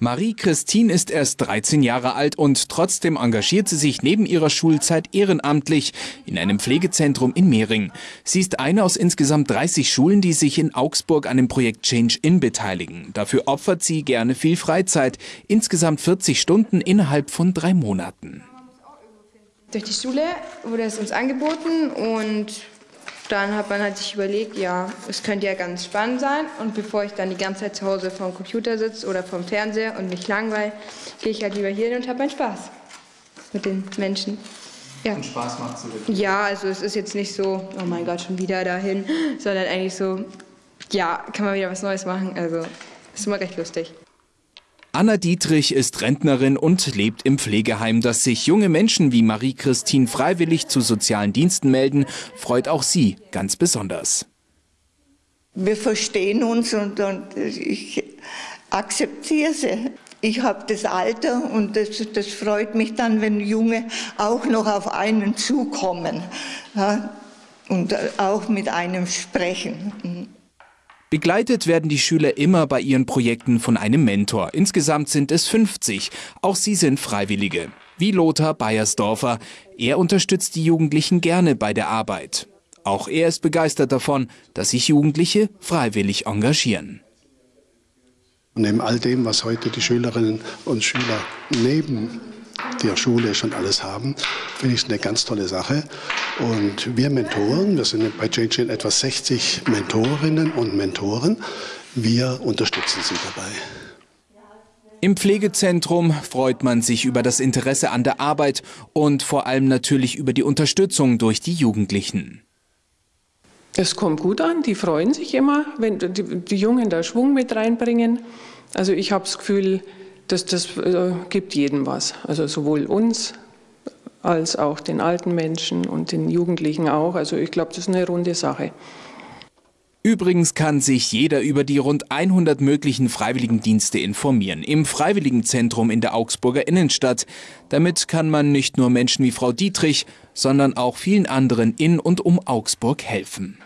Marie-Christine ist erst 13 Jahre alt und trotzdem engagiert sie sich neben ihrer Schulzeit ehrenamtlich in einem Pflegezentrum in Mehring. Sie ist eine aus insgesamt 30 Schulen, die sich in Augsburg an dem Projekt Change In beteiligen. Dafür opfert sie gerne viel Freizeit, insgesamt 40 Stunden innerhalb von drei Monaten. Durch die Schule wurde es uns angeboten und dann hat man halt sich überlegt, ja, es könnte ja ganz spannend sein. Und bevor ich dann die ganze Zeit zu Hause vorm Computer sitze oder vorm Fernseher und mich langweile, gehe ich halt lieber hier hin und habe meinen Spaß mit den Menschen. Ja. Und Spaß macht es wirklich? Ja, also es ist jetzt nicht so, oh mein Gott, schon wieder dahin, sondern eigentlich so, ja, kann man wieder was Neues machen. Also ist immer recht lustig. Anna Dietrich ist Rentnerin und lebt im Pflegeheim. Dass sich junge Menschen wie Marie-Christine freiwillig zu sozialen Diensten melden, freut auch sie ganz besonders. Wir verstehen uns und, und ich akzeptiere sie. Ich habe das Alter und das, das, freut mich dann, wenn Junge auch noch auf einen zukommen ja, und auch mit einem sprechen. Begleitet werden die Schüler immer bei ihren Projekten von einem Mentor. Insgesamt sind es 50. Auch sie sind Freiwillige. Wie Lothar Beiersdorfer. Er unterstützt die Jugendlichen gerne bei der Arbeit. Auch er ist begeistert davon, dass sich Jugendliche freiwillig engagieren. Neben all dem, was heute die Schülerinnen und Schüler neben der Schule schon alles haben, finde ich es eine ganz tolle Sache. Und wir Mentoren, wir sind bei Change etwa 60 Mentorinnen und Mentoren, wir unterstützen sie dabei. Im Pflegezentrum freut man sich über das Interesse an der Arbeit und vor allem natürlich über die Unterstützung durch die Jugendlichen. Es kommt gut an, die freuen sich immer, wenn die, die Jungen da Schwung mit reinbringen. Also ich habe das Gefühl, das, das äh, gibt jedem was. Also sowohl uns als auch den alten Menschen und den Jugendlichen auch. Also ich glaube, das ist eine runde Sache. Übrigens kann sich jeder über die rund 100 möglichen Freiwilligendienste informieren im Freiwilligenzentrum in der Augsburger Innenstadt. Damit kann man nicht nur Menschen wie Frau Dietrich, sondern auch vielen anderen in und um Augsburg helfen.